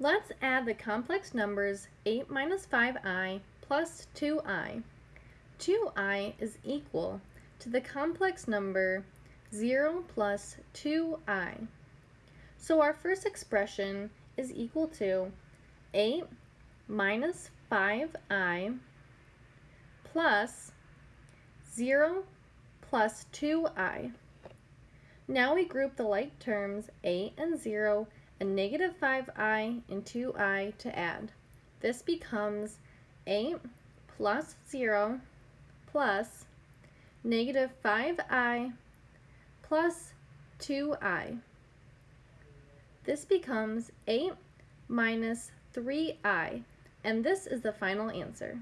Let's add the complex numbers 8 minus 5i plus 2i. 2i is equal to the complex number 0 plus 2i. So our first expression is equal to 8 minus 5i plus 0 plus 2i. Now we group the like terms 8 and 0 and negative 5i and 2i to add. This becomes 8 plus 0 plus negative 5i plus 2i. This becomes 8 minus 3i, and this is the final answer.